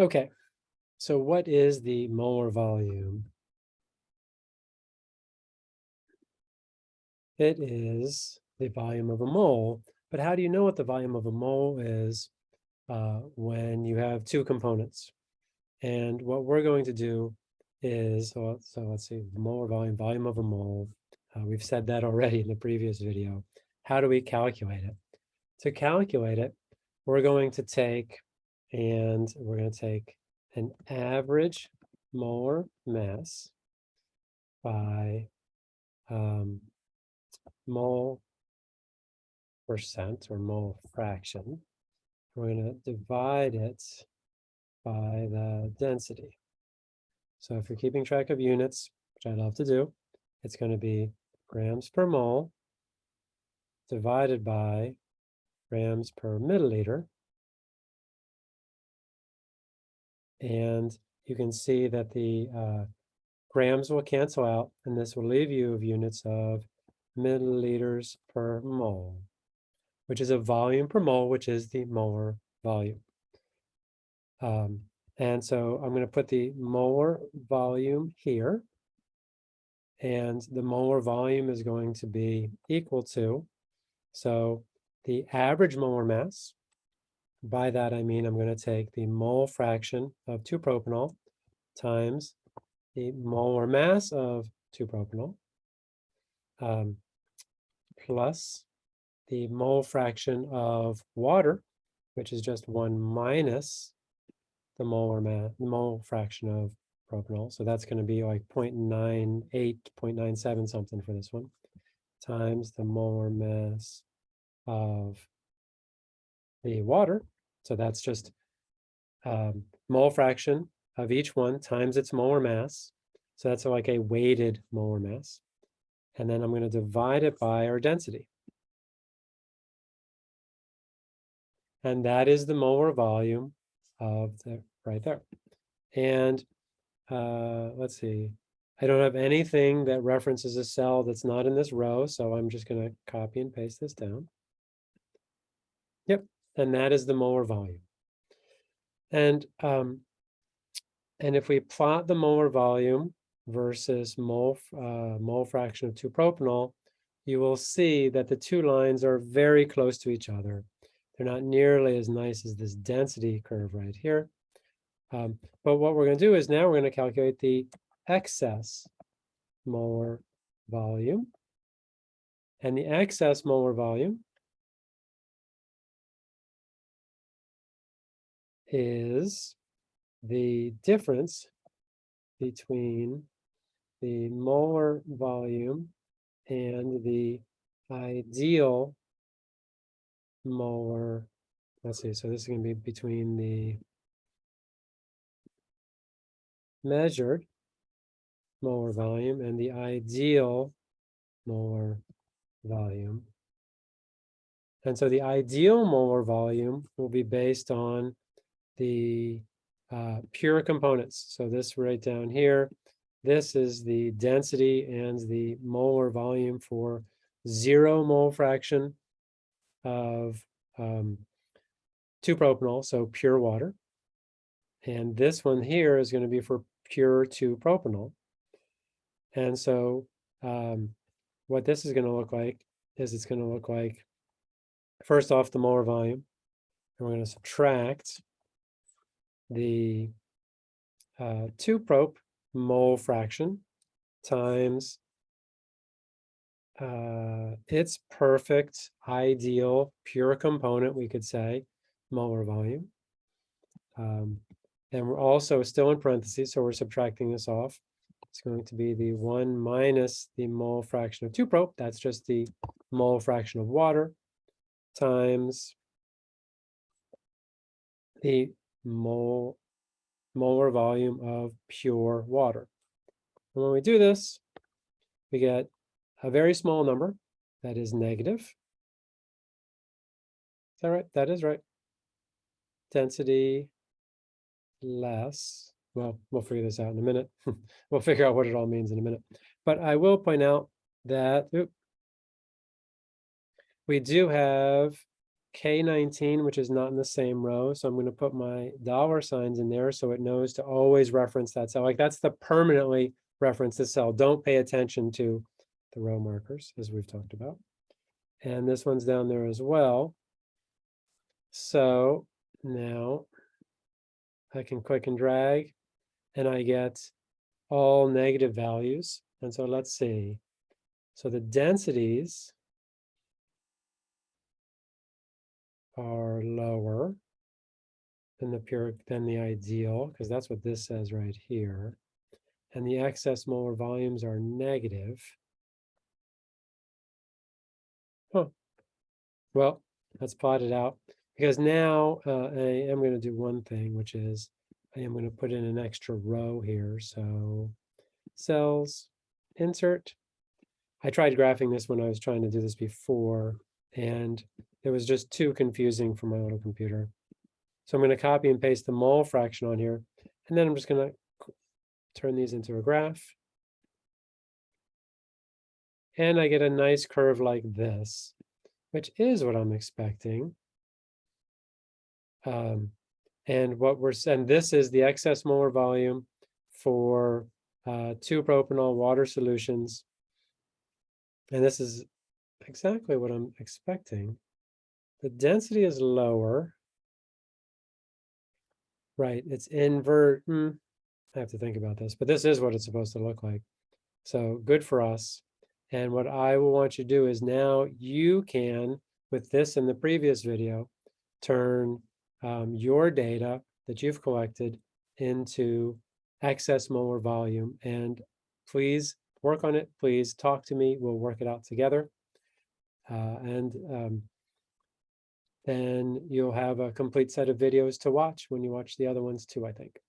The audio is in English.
Okay, so what is the molar volume? It is the volume of a mole, but how do you know what the volume of a mole is uh, when you have two components? And what we're going to do is, so, so let's see, molar volume, volume of a mole. Uh, we've said that already in the previous video. How do we calculate it? To calculate it, we're going to take and we're going to take an average molar mass by um, mole percent or mole fraction. We're going to divide it by the density. So if you're keeping track of units, which I love to do, it's going to be grams per mole divided by grams per milliliter. And you can see that the uh, grams will cancel out, and this will leave you of units of milliliters per mole, which is a volume per mole, which is the molar volume. Um, and so I'm going to put the molar volume here. And the molar volume is going to be equal to, so the average molar mass, by that I mean I'm going to take the mole fraction of 2-propanol times the molar mass of 2-propanol um, plus the mole fraction of water, which is just 1 minus the molar mass, the mole fraction of propanol. So that's going to be like 0.98, 0.97 something for this one, times the molar mass of the water. So that's just um, mole fraction of each one times its molar mass. So that's like a weighted molar mass. And then I'm going to divide it by our density. And that is the molar volume of the right there. And uh, let's see, I don't have anything that references a cell that's not in this row, so I'm just going to copy and paste this down. Yep, and that is the molar volume. And um, and if we plot the molar volume versus mole uh, mole fraction of 2-propanol, you will see that the two lines are very close to each other. They're not nearly as nice as this density curve right here. Um, but what we're going to do is now we're going to calculate the excess molar volume. And the excess molar volume is the difference between the molar volume and the ideal molar, let's see, so this is going to be between the measured molar volume and the ideal molar volume. And so the ideal molar volume will be based on the uh, pure components. So this right down here, this is the density and the molar volume for zero mole fraction of um, 2-propanol, so pure water. And this one here is going to be for pure 2-propanol. And so um, what this is going to look like is it's going to look like, first off, the molar volume. And we're going to subtract the uh, 2-prop mole fraction times uh, its perfect, ideal, pure component, we could say, molar volume. Um, and we're also still in parentheses, so we're subtracting this off. It's going to be the 1 minus the mole fraction of 2-prop. That's just the mole fraction of water times the mole molar volume of pure water. And when we do this, we get a very small number that is negative. Is that right? That is right. Density less. Well, we'll figure this out in a minute. we'll figure out what it all means in a minute. But I will point out that oops, we do have K19, which is not in the same row. So I'm going to put my dollar signs in there so it knows to always reference that cell. Like that's the permanently reference the cell. Don't pay attention to the row markers as we've talked about. And this one's down there as well. So now I can click and drag and I get all negative values. And so let's see. So the densities are lower than the pure than the ideal, because that's what this says right here. And the excess molar volumes are negative. Huh. Well, let's plot it out because now uh, I am going to do one thing, which is I am going to put in an extra row here. So cells, insert. I tried graphing this when I was trying to do this before, and it was just too confusing for my little computer. So I'm going to copy and paste the mole fraction on here, and then I'm just going to turn these into a graph. And I get a nice curve like this, which is what I'm expecting. Um, and what we're, and this is the excess molar volume for uh, two propanol water solutions. And this is exactly what I'm expecting. The density is lower. Right, it's invert. Hmm, I have to think about this, but this is what it's supposed to look like. So good for us. And what I will want you to do is now you can, with this in the previous video, turn um, your data that you've collected into excess molar volume. And please work on it. Please talk to me. We'll work it out together. Uh, and um, then you'll have a complete set of videos to watch when you watch the other ones too, I think.